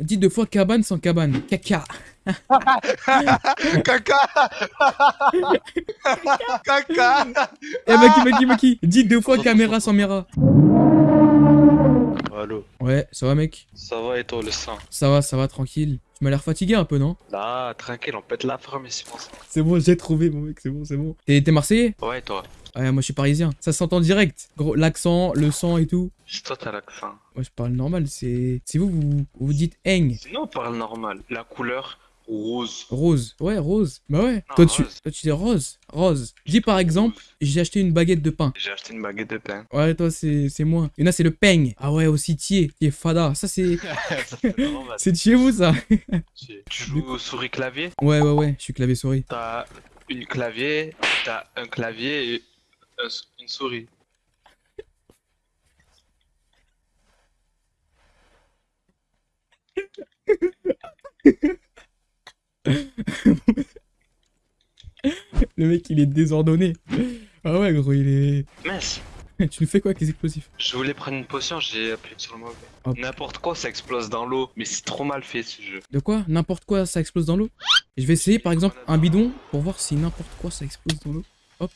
Dis deux fois cabane sans cabane. Caca. Caca Caca Eh, Maki, Maki, Maki. Dis deux fois caméra sans caméra. Allô, Ouais, ça va, mec? Ça va et toi le sang? Ça va, ça va, tranquille. Tu m'as l'air fatigué un peu, non? Là, tranquille, on pète la forme ici pour ça. C'est bon, j'ai trouvé, mon mec, c'est bon, c'est bon. T'es t'es Marseillais? Ouais, et toi? Ouais, moi je suis parisien. Ça s'entend direct. Gros, l'accent, le sang et tout. Toi t'as l'accent. Moi je parle normal, c'est. C'est vous, vous, vous dites eng. Sinon, on parle normal. La couleur rose. Rose. Ouais, rose. Bah ouais. Non, toi, tu... toi tu dis rose. Rose. Dis par exemple, j'ai acheté une baguette de pain. J'ai acheté une baguette de pain. Ouais, toi c'est c'est moi. Et là c'est le peigne. Ah ouais, aussi tié. Est fada. Ça c'est. C'est chez vous ça. Tu joues au souris clavier? Ouais, ouais, ouais. Je suis clavier souris. T'as une clavier, t'as un clavier et une souris. Le mec il est désordonné. Ah ouais, gros, il est. Mince tu nous fais quoi avec les explosifs? Je voulais prendre une potion, j'ai appuyé sur le mauvais. N'importe quoi, ça explose dans l'eau. Mais c'est trop mal fait ce jeu. De quoi? N'importe quoi ça explose dans l'eau? Je vais essayer par exemple un bidon pour voir si n'importe quoi ça explose dans l'eau. Hop.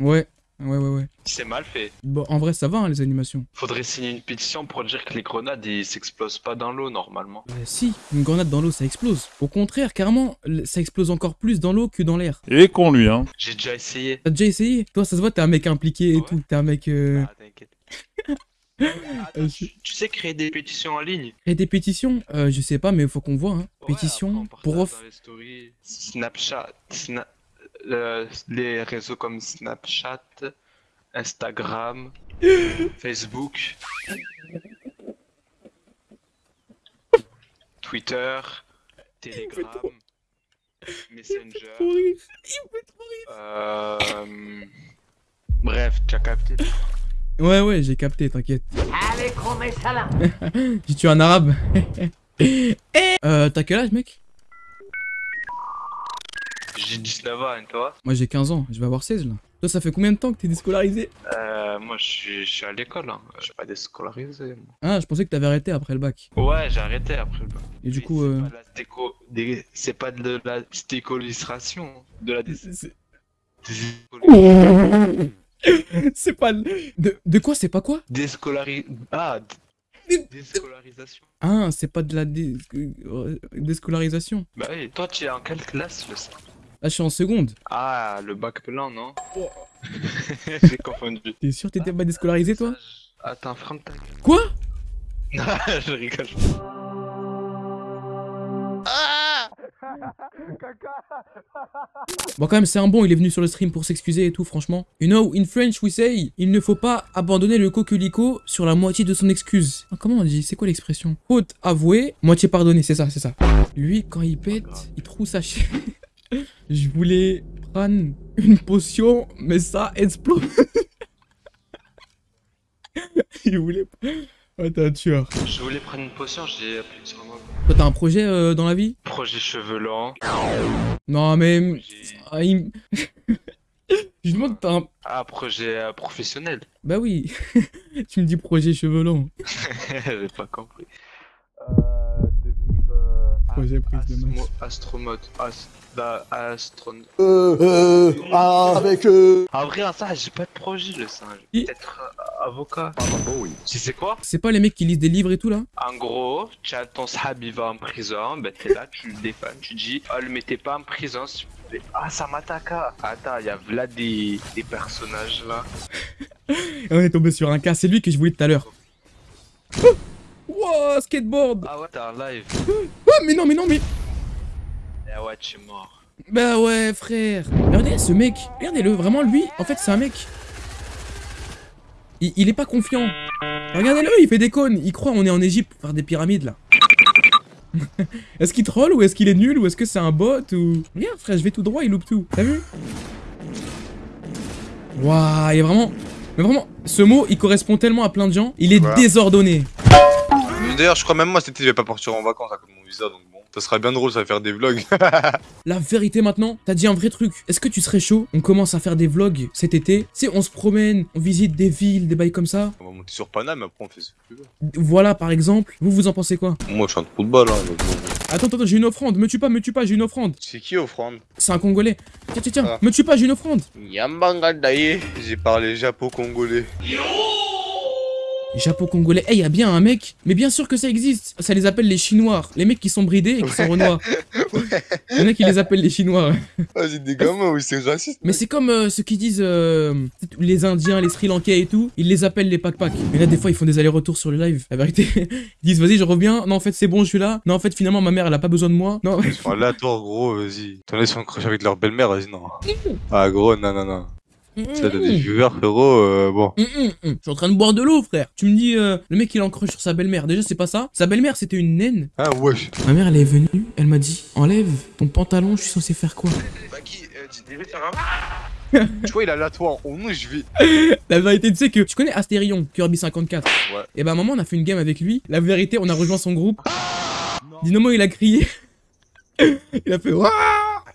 Ouais, ouais, ouais, ouais. C'est mal fait. Bon, en vrai, ça va, hein, les animations. Faudrait signer une pétition pour dire que les grenades ils s'explosent pas dans l'eau normalement. Euh, si, une grenade dans l'eau, ça explose. Au contraire, carrément, ça explose encore plus dans l'eau que dans l'air. Est con lui, hein. J'ai déjà essayé. T'as déjà essayé? Toi, ça se voit, t'es un mec impliqué et Ouais. tout. T'es un mec... Euh... Ah, t'inquiète. euh, Tu sais créer des pétitions en ligne? Et des pétitions? Euh, Je sais pas, mais faut qu'on voit, hein. Ouais, Pétition, prof... stories, Snapchat, les réseaux comme Snapchat, Instagram, Facebook, Twitter, Telegram, Messenger. Il trop euh, bref, tu as capté. Ouais, ouais, j'ai capté, t'inquiète. Allez, ça là J'ai tué un arabe? Eh, euh, t'as quel âge, mec? J'ai 19 ans, et toi Moi, j'ai 15 ans. Je vais avoir 16, là. Toi, ça fait combien de temps que t'es déscolarisé euh, Moi, je suis, à l'école. Hein. Je suis pas déscolarisé. moi. Ah, je pensais que t'avais arrêté après le bac. Ouais, j'ai arrêté après le bac. Et du coup, c'est euh... pas de la stéco- des- C'est pas de la stécolisation. De la c'est- pas... De, de quoi C'est pas quoi Déscolari... Ah Déscolarisation. Ah, c'est pas de la dé- euh, déscolarisation. Bah oui, toi tu es en quelle classe le Là, je suis en seconde. Ah, le bac blanc, non Oh. J'ai confondu. T'es sûr que t'étais pas déscolarisé, toi Attends, ferme ta gueule. Quoi je rigole. Bon, quand même, c'est un bon, il est venu sur le stream pour s'excuser et tout, franchement. You know, in French, we say, il ne faut pas abandonner le coquelicot sur la moitié de son excuse. Ah, comment on dit? C'est quoi l'expression? Faute avouée, moitié pardonnée, c'est ça, c'est ça. Lui, quand il pète, il trouve sa chaîne. Je voulais prendre une potion, mais ça explose. il voulait... Ouais, t'es un tueur. Je voulais prendre une potion, j'ai appuyé sur mauvais. Toi, t'as un projet euh, dans la vie? Projet cheveux. Non, mais... Ah, il- Je demande, t'as un... Ah, projet euh, professionnel. Bah oui, tu me dis projet cheveux longs. J'ai pas compris. Projet prise de asmo- masse. Astronaute. As, da- astron... Euh, euh, ah, avec euh... En vrai, ça, j'ai pas de projet, le singe. Peut-être euh, avocat. Tu sais quoi? C'est pas les mecs qui lisent des livres et tout là? En gros, tu as ton sahab, il va en prison, ben t'es là, tu le défends, tu dis, oh, le mettez pas en prison, s'il vous plaît. Ah, ça m'attaque. ah. Attends, il y a là des, des personnages là. On est tombé sur un cas, c'est lui que je voulais tout à l'heure. Wow, skateboard Ah ouais, t'es en live. Ah mais non, mais non, mais... Eh ouais, tu es mort. Bah ouais, frère Regardez ce mec, regardez-le, vraiment lui, en fait c'est un mec... Il, il est pas confiant. Regardez-le, il fait des cônes, il croit on est en Égypte pour faire des pyramides là. est-ce qu'il troll ou est-ce qu'il est nul ou est-ce que c'est un bot ou... Regarde frère, je vais tout droit, il loupe tout. T'as vu? Waouh, il est vraiment... Mais vraiment, ce mot, il correspond tellement à plein de gens. Il est Voilà. désordonné. D'ailleurs, je crois même moi cet été, je vais pas partir en vacances à cause de mon visa, donc bon. Ça sera bien drôle, ça va faire des vlogs. La vérité maintenant, t'as dit un vrai truc. Est-ce que tu serais chaud? On commence à faire des vlogs cet été. Tu sais, on se promène, on visite des villes, des bails comme ça. on va monter sur Paname, après on fait ce que tu veux. Voilà par exemple. Vous, vous en pensez quoi? Moi, je suis un trou de balle, hein. donc. Attends, attends, j'ai une offrande. Me tue pas, me tue pas, j'ai une offrande. C'est qui, offrande? C'est un Congolais. Tiens, tiens, tiens, Ah. me tue pas, j'ai une offrande. Yambangandaye. J'ai parlé japo-congolais. Japo-Congolais. Eh, y a bien un mec. Mais bien sûr que ça existe. Ça les appelle les Chinois. Les mecs qui sont bridés et qui sont renois. Il y en a qui les appellent les Chinois. Ah, j'ai des gamins, oui, c'est raciste. Mais c'est comme euh, ceux qui disent euh, les Indiens, les Sri Lankais et tout, ils les appellent les Pak-Pak. Mais là, des fois, ils font des allers-retours sur le live. La vérité, ils disent vas-y, je reviens. Non, en fait, c'est bon, je suis là. Non, en fait, finalement, ma mère, elle a pas besoin de moi. Non, Oh, là, toi, gros, vas-y. T'en es sur un crush avec leur belle-mère, vas-y, non. Ah, gros, non, non, non. Ça, t'as des viewers, frérot, euh, bon. Hum, hum. Je suis en train de boire de l'eau, frère. Tu me dis, euh, le mec, il en sur sa belle-mère. Déjà, c'est pas ça. Sa belle-mère, c'était une naine. Ah, wesh. Ma mère, elle est venue. Elle m'a dit, enlève ton pantalon, je suis censé faire quoi? Bah, qui Tu vois, il a la toi en nous, je vais. La vérité, tu sais que tu connais Astérion, Kirby 54. Ouais. Et bah, à un moment, on a fait une game avec lui. La vérité, on a rejoint son groupe. Dynamo, il a crié. il a fait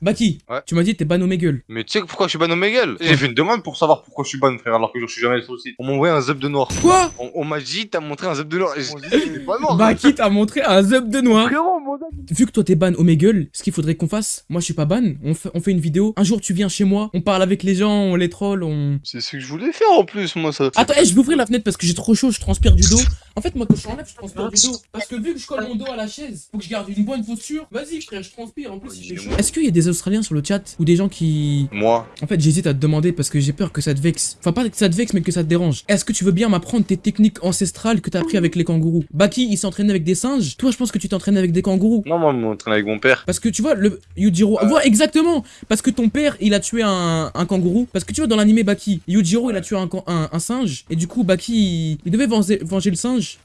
Baki, Ouais. tu m'as dit t'es ban au gueule. Mais tu sais pourquoi je suis ban au Megal J'ai fait une demande pour savoir pourquoi je suis ban, frère, alors que je suis jamais sur le site. On m'a envoyé un zub de noir. Quoi? On, on m'a dit, t'as montré un zub de noir. Et pas noir. Baki t'a montré un zub de noir. Frérot, mon zub. Vu que toi t'es ban au gueule, ce qu'il faudrait qu'on fasse, moi je suis pas ban, on fait, on fait une vidéo. Un jour tu viens chez moi, on parle avec les gens, on les troll, on. C'est ce que je voulais faire en plus, moi, ça. Attends, eh, je vais ouvrir la fenêtre parce que j'ai trop chaud, je transpire du dos. En fait, moi quand je t'enlève, je transpire du dos. Parce que vu que je colle mon dos à la chaise, faut que je garde une bonne posture. Vas-y, frère, je transpire. En plus, il fait chaud. Est-ce qu'il y a des Australiens sur le chat ou des gens qui. Moi, En fait, j'hésite à te demander parce que j'ai peur que ça te vexe. Enfin, pas que ça te vexe, mais que ça te dérange. Est-ce que tu veux bien m'apprendre tes techniques ancestrales que t'as appris avec les kangourous? Baki, il s'entraîne avec des singes? Toi, je pense que tu t'entraînes avec des kangourous. non, moi, je m'entraîne avec mon père. Parce que tu vois, le Yujiro. Voilà, exactement Parce que ton père, il a tué un, un kangourou. Parce que tu vois, dans l'animé Baki, Yujiro, il a tué un, un, un singe. Et du coup, Baki, il, il devait venger, venger le singe.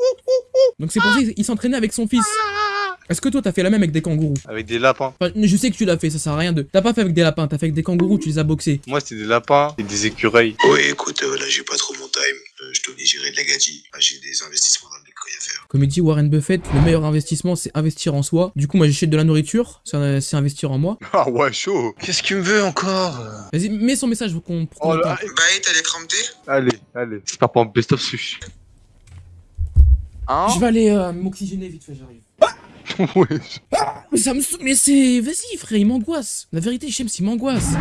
Donc c'est pour ça qu'il s'entraînait avec son fils. Est-ce que toi, t'as fait la même avec des kangourous Avec des lapins. Enfin, je sais que tu l'as fait, ça sert à rien de. T'as pas fait avec des lapins, t'as fait avec des kangourous, tu les as boxés. Moi, c'était des lapins et des écureuils. Oui, écoute, euh, là j'ai pas trop mon time. Euh, je dois gérer de la gadget. Là, j'ai des investissements dans le bitcoin à faire. Comme il dit Warren Buffett, le meilleur investissement, c'est investir en soi. Du coup, moi, j'achète de la nourriture, c'est c'est investir en moi. Ah ouais, chaud. Qu'est-ce qu'il me veut encore Vas-y, mets son message pour qu'on. pour qu'on Oh là. Bah, de thé allez, allez. J'espère pas en best-of sushi. Hein Je vais aller euh, m'oxygéner vite fait, j'arrive. Ouais. Mais ça me Mais c'est. Vas-y, frère, il m'angoisse. La vérité, Shems, il m'angoisse.